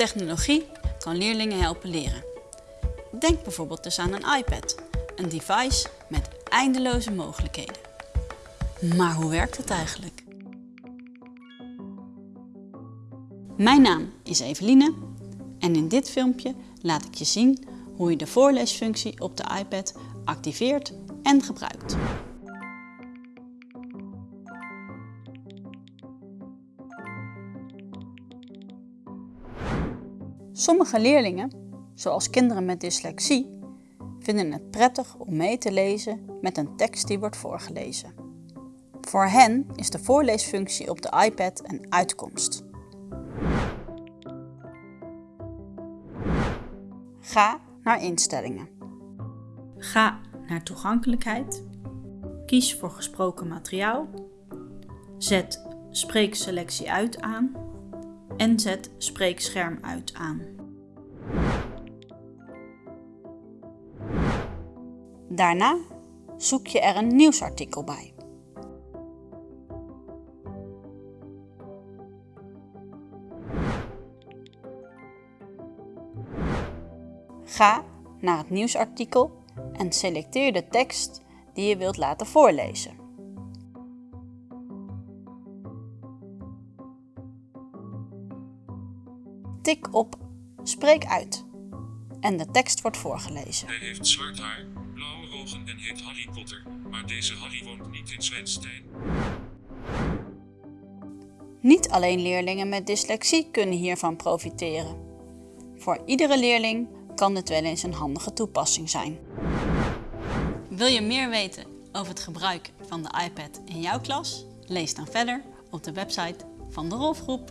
Technologie kan leerlingen helpen leren. Denk bijvoorbeeld dus aan een iPad, een device met eindeloze mogelijkheden. Maar hoe werkt het eigenlijk? Mijn naam is Eveline en in dit filmpje laat ik je zien hoe je de voorleesfunctie op de iPad activeert en gebruikt. Sommige leerlingen, zoals kinderen met dyslexie, vinden het prettig om mee te lezen met een tekst die wordt voorgelezen. Voor hen is de voorleesfunctie op de iPad een uitkomst. Ga naar instellingen. Ga naar toegankelijkheid. Kies voor gesproken materiaal. Zet spreekselectie uit aan en zet spreekscherm uit aan. Daarna zoek je er een nieuwsartikel bij. Ga naar het nieuwsartikel en selecteer de tekst die je wilt laten voorlezen. Tik op Spreek uit en de tekst wordt voorgelezen. Hij heeft zwart haar, blauwe ogen en heet Harry Potter, maar deze Harry woont niet in Zwenstein. Niet alleen leerlingen met dyslexie kunnen hiervan profiteren. Voor iedere leerling kan dit wel eens een handige toepassing zijn. Wil je meer weten over het gebruik van de iPad in jouw klas? Lees dan verder op de website van de Rolfgroep.